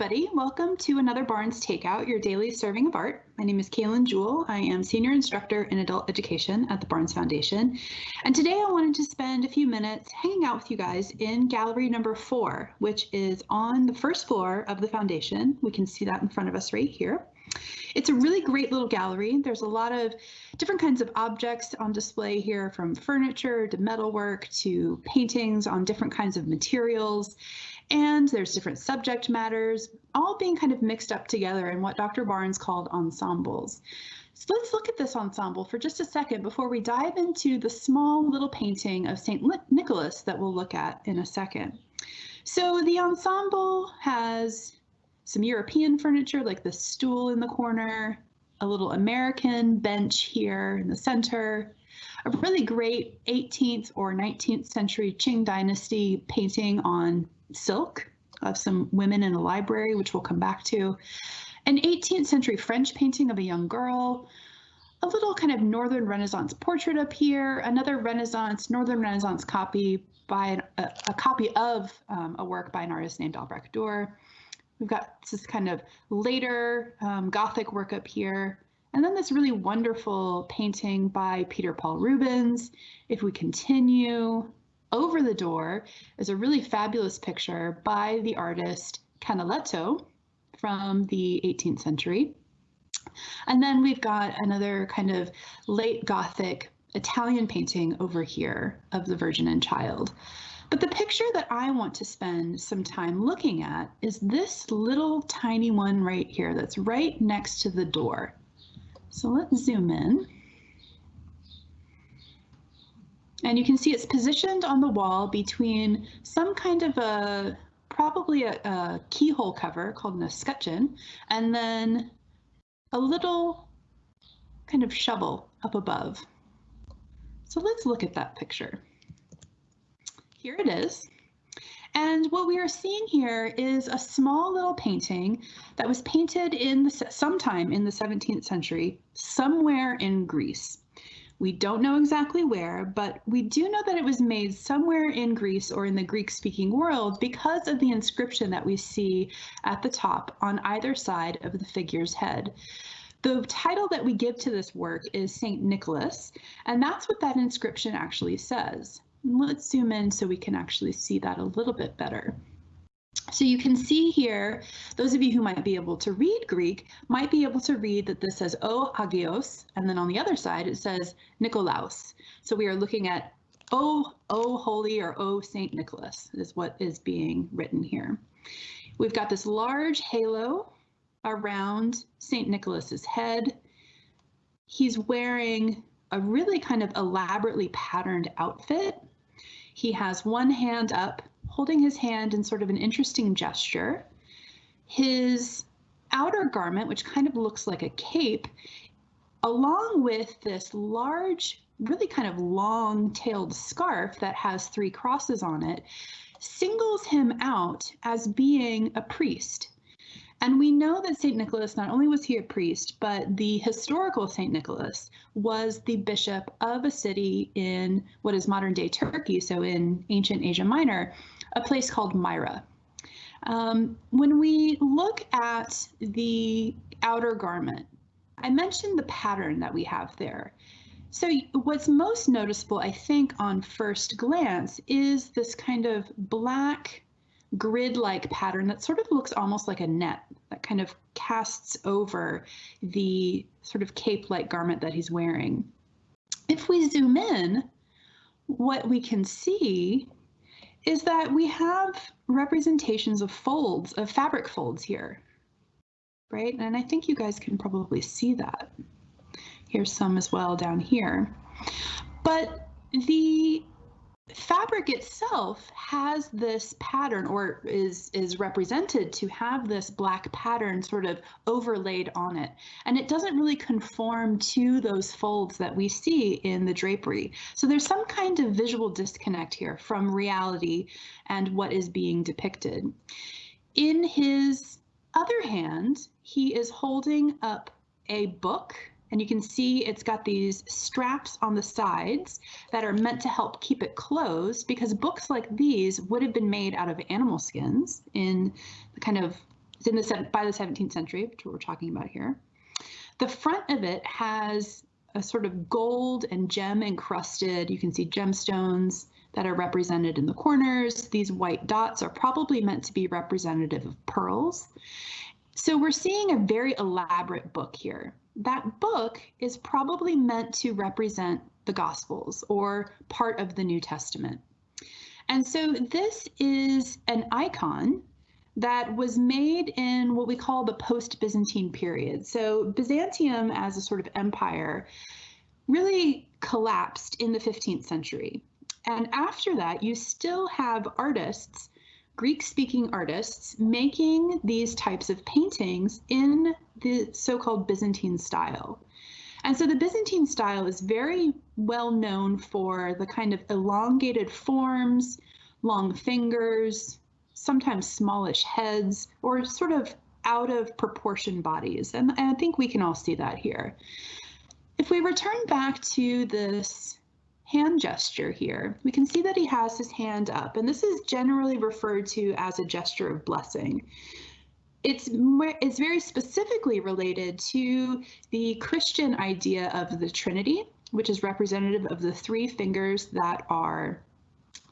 everybody. Welcome to another Barnes Takeout, your daily serving of art. My name is Kaylin Jewell. I am Senior Instructor in Adult Education at the Barnes Foundation. And today I wanted to spend a few minutes hanging out with you guys in gallery number four, which is on the first floor of the foundation. We can see that in front of us right here. It's a really great little gallery. There's a lot of different kinds of objects on display here from furniture to metalwork to paintings on different kinds of materials. And there's different subject matters, all being kind of mixed up together in what Dr. Barnes called ensembles. So let's look at this ensemble for just a second before we dive into the small little painting of St. Nicholas that we'll look at in a second. So the ensemble has some European furniture like the stool in the corner, a little American bench here in the center, a really great 18th or 19th century Qing dynasty painting on silk of some women in a library, which we'll come back to, an 18th century French painting of a young girl, a little kind of Northern Renaissance portrait up here, another Renaissance, Northern Renaissance copy by a, a copy of um, a work by an artist named Albrecht Dürer. We've got this kind of later um, Gothic work up here. And then this really wonderful painting by Peter Paul Rubens. If we continue, over the door is a really fabulous picture by the artist Canaletto from the 18th century. And then we've got another kind of late Gothic Italian painting over here of the Virgin and Child. But the picture that I want to spend some time looking at is this little tiny one right here that's right next to the door. So let's zoom in. And you can see it's positioned on the wall between some kind of a, probably a, a keyhole cover called an escutcheon, and then a little kind of shovel up above. So let's look at that picture. Here it is. And what we are seeing here is a small little painting that was painted in the, sometime in the 17th century, somewhere in Greece. We don't know exactly where, but we do know that it was made somewhere in Greece or in the Greek speaking world because of the inscription that we see at the top on either side of the figure's head. The title that we give to this work is St. Nicholas, and that's what that inscription actually says. Let's zoom in so we can actually see that a little bit better. So you can see here, those of you who might be able to read Greek might be able to read that this says O Hagios, and then on the other side it says Nikolaos. So we are looking at O, O Holy or O Saint Nicholas is what is being written here. We've got this large halo around Saint Nicholas's head. He's wearing a really kind of elaborately patterned outfit. He has one hand up holding his hand in sort of an interesting gesture. His outer garment, which kind of looks like a cape, along with this large, really kind of long tailed scarf that has three crosses on it, singles him out as being a priest. And we know that St. Nicholas, not only was he a priest, but the historical St. Nicholas was the bishop of a city in what is modern day Turkey, so in ancient Asia Minor, a place called Myra. Um, when we look at the outer garment, I mentioned the pattern that we have there. So what's most noticeable, I think, on first glance is this kind of black grid-like pattern that sort of looks almost like a net that kind of casts over the sort of cape-like garment that he's wearing. If we zoom in, what we can see is that we have representations of folds, of fabric folds here, right? And I think you guys can probably see that. Here's some as well down here. But the fabric itself has this pattern or is is represented to have this black pattern sort of overlaid on it. And it doesn't really conform to those folds that we see in the drapery. So there's some kind of visual disconnect here from reality and what is being depicted. In his other hand he is holding up a book and you can see it's got these straps on the sides that are meant to help keep it closed because books like these would have been made out of animal skins in the kind of in the by the 17th century, which we're talking about here. The front of it has a sort of gold and gem encrusted, you can see gemstones that are represented in the corners. These white dots are probably meant to be representative of pearls. So we're seeing a very elaborate book here. That book is probably meant to represent the Gospels or part of the New Testament. And so this is an icon that was made in what we call the post Byzantine period. So, Byzantium as a sort of empire really collapsed in the 15th century. And after that, you still have artists, Greek speaking artists, making these types of paintings in the so called Byzantine style. And so the Byzantine style is very well known for the kind of elongated forms, long fingers, sometimes smallish heads or sort of out of proportion bodies. And, I think we can all see that here. If we return back to this hand gesture here, we can see that he has his hand up, and this is generally referred to as a gesture of blessing. It's, it's very specifically related to the Christian idea of the Trinity, which is representative of the three fingers that are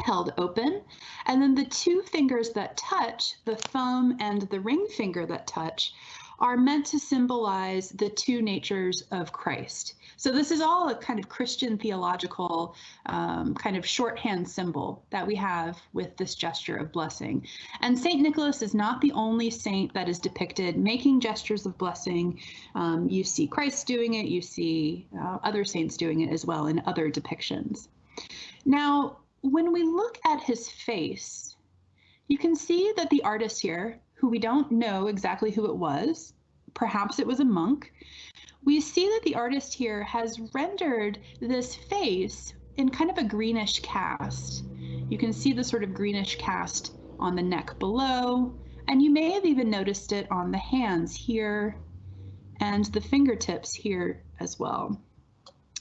held open. And then the two fingers that touch, the thumb and the ring finger that touch, are meant to symbolize the two natures of Christ. So this is all a kind of Christian theological um, kind of shorthand symbol that we have with this gesture of blessing. And St. Nicholas is not the only saint that is depicted making gestures of blessing. Um, you see Christ doing it, you see uh, other saints doing it as well in other depictions. Now, when we look at his face, you can see that the artist here, who we don't know exactly who it was, perhaps it was a monk, we see that the artist here has rendered this face in kind of a greenish cast. You can see the sort of greenish cast on the neck below, and you may have even noticed it on the hands here and the fingertips here as well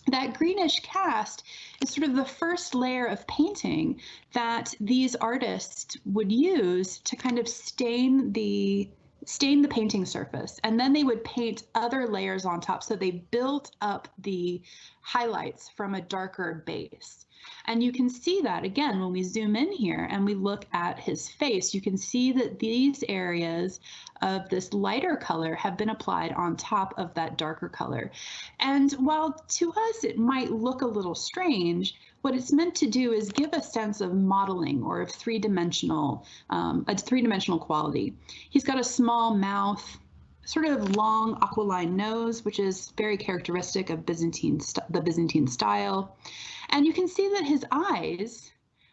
that greenish cast is sort of the first layer of painting that these artists would use to kind of stain the stain the painting surface. And then they would paint other layers on top. So they built up the highlights from a darker base and you can see that again when we zoom in here and we look at his face, you can see that these areas of this lighter color have been applied on top of that darker color. And while to us it might look a little strange, what it's meant to do is give a sense of modeling or of three-dimensional, um, a three-dimensional quality. He's got a small mouth, sort of long aquiline nose, which is very characteristic of Byzantine the Byzantine style. And you can see that his eyes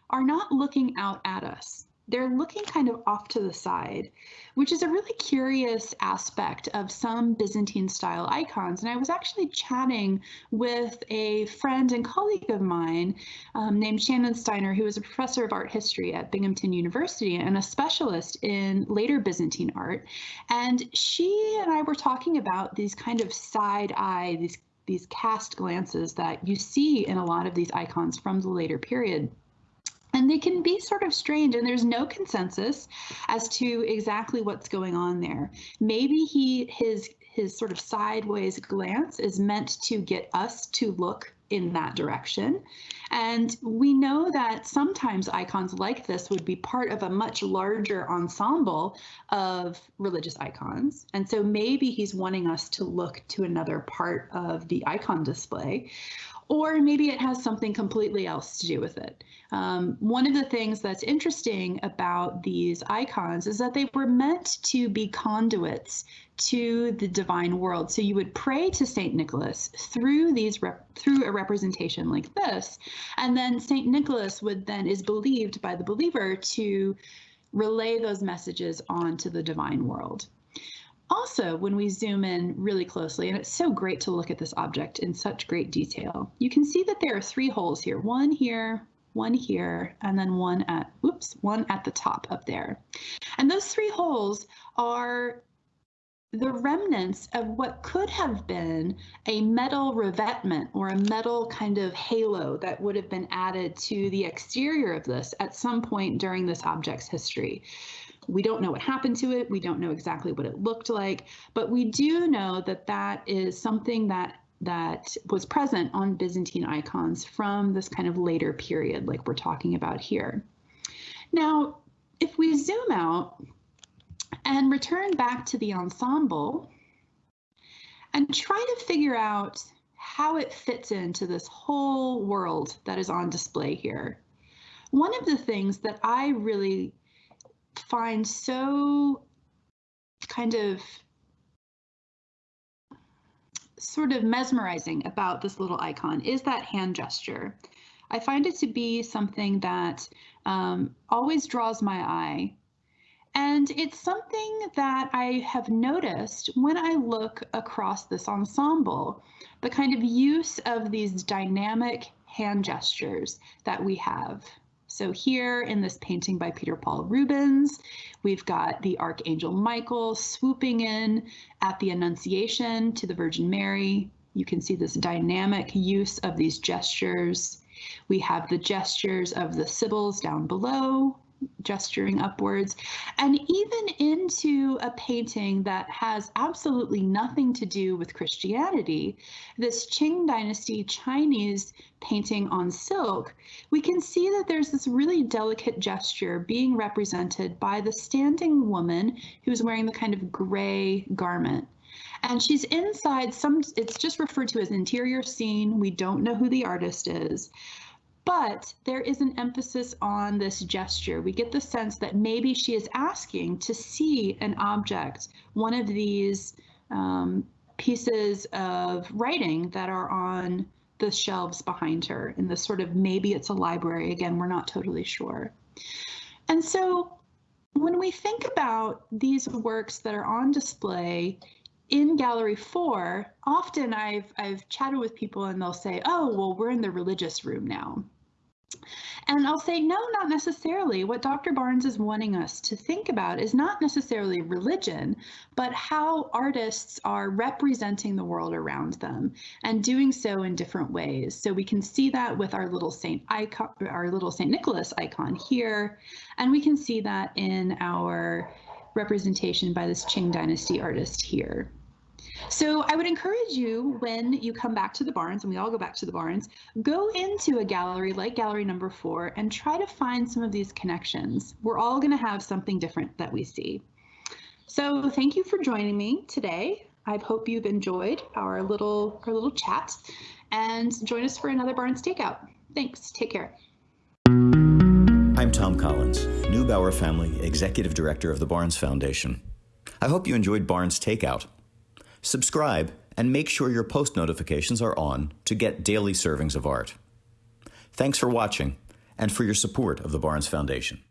are not looking out at us. They're looking kind of off to the side, which is a really curious aspect of some Byzantine style icons. And I was actually chatting with a friend and colleague of mine um, named Shannon Steiner, who is a professor of art history at Binghamton University and a specialist in later Byzantine art. And she and I were talking about these kind of side eye, these these cast glances that you see in a lot of these icons from the later period. And they can be sort of strange, and there's no consensus as to exactly what's going on there. Maybe he his his sort of sideways glance is meant to get us to look in that direction. And we know that sometimes icons like this would be part of a much larger ensemble of religious icons. And so maybe he's wanting us to look to another part of the icon display or maybe it has something completely else to do with it. Um, one of the things that's interesting about these icons is that they were meant to be conduits to the divine world. So you would pray to Saint Nicholas through these through a representation like this, and then Saint Nicholas would then is believed by the believer to relay those messages on to the divine world. Also, when we zoom in really closely, and it's so great to look at this object in such great detail, you can see that there are three holes here, one here, one here, and then one at, whoops, one at the top up there. And those three holes are the remnants of what could have been a metal revetment or a metal kind of halo that would have been added to the exterior of this at some point during this object's history. We don't know what happened to it. We don't know exactly what it looked like, but we do know that that is something that that was present on Byzantine icons from this kind of later period, like we're talking about here. Now, if we zoom out and return back to the ensemble and try to figure out how it fits into this whole world that is on display here. One of the things that I really find so kind of sort of mesmerizing about this little icon is that hand gesture. I find it to be something that um, always draws my eye. And it's something that I have noticed when I look across this ensemble, the kind of use of these dynamic hand gestures that we have. So here in this painting by Peter Paul Rubens, we've got the Archangel Michael swooping in at the Annunciation to the Virgin Mary. You can see this dynamic use of these gestures. We have the gestures of the Sibyls down below, gesturing upwards, and even into a painting that has absolutely nothing to do with Christianity, this Qing Dynasty Chinese painting on silk, we can see that there's this really delicate gesture being represented by the standing woman who's wearing the kind of gray garment. And she's inside some, it's just referred to as interior scene. We don't know who the artist is. But there is an emphasis on this gesture. We get the sense that maybe she is asking to see an object, one of these um, pieces of writing that are on the shelves behind her in this sort of maybe it's a library. Again, we're not totally sure. And so when we think about these works that are on display in gallery four, often I've I've chatted with people and they'll say, "Oh, well, we're in the religious room now." And I'll say, no, not necessarily. What Dr. Barnes is wanting us to think about is not necessarily religion, but how artists are representing the world around them and doing so in different ways. So we can see that with our little Saint icon, our little Saint Nicholas icon here, and we can see that in our representation by this Qing Dynasty artist here. So I would encourage you when you come back to the Barnes, and we all go back to the Barnes, go into a gallery like gallery number four and try to find some of these connections. We're all going to have something different that we see. So thank you for joining me today. I hope you've enjoyed our little our little chat and join us for another Barnes Takeout. Thanks. Take care. I'm Thom Collins, Neubauer Family Executive Director of the Barnes Foundation. I hope you enjoyed Barnes Takeout. Subscribe and make sure your post notifications are on to get daily servings of art. Thanks for watching and for your support of the Barnes Foundation.